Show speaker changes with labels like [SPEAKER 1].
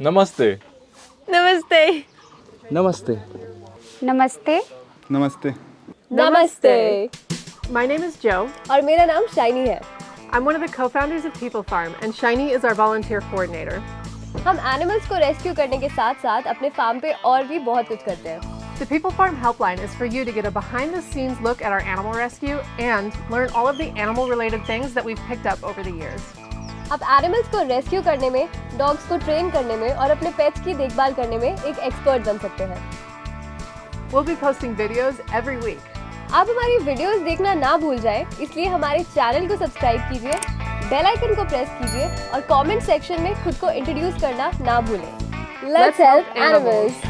[SPEAKER 1] नमस्ते
[SPEAKER 2] नमस्ते
[SPEAKER 3] नमस्ते
[SPEAKER 4] नमस्ते
[SPEAKER 5] नमस्ते
[SPEAKER 2] नमस्ते
[SPEAKER 6] My name is Joe.
[SPEAKER 2] और मेरा नाम शाइनी है
[SPEAKER 6] I'm one of the co-founders of People Farm, and Shiny is our volunteer coordinator.
[SPEAKER 2] हम एनिमल्स को रेस्क्यू करने के साथ साथ अपने फार्म पे और भी बहुत कुछ करते हैं
[SPEAKER 6] The People Farm helpline is for you to get a behind-the-scenes look at our animal rescue and learn all of the animal-related things that we've picked up over the years.
[SPEAKER 2] आप animals को rescue करने में dogs को train करने में और अपने pets की देखभाल करने में एक एक्सपर्ट बन सकते हैं।
[SPEAKER 6] We'll be posting videos every week.
[SPEAKER 2] आप हमारी वीडियोस देखना ना भूल जाएँ, इसलिए हमारे चैनल को सब्सक्राइब कीजिए बेल आइकन को प्रेस कीजिए और कमेंट सेक्शन में खुद को इंट्रोड्यूस करना ना भूलें। Let's help animals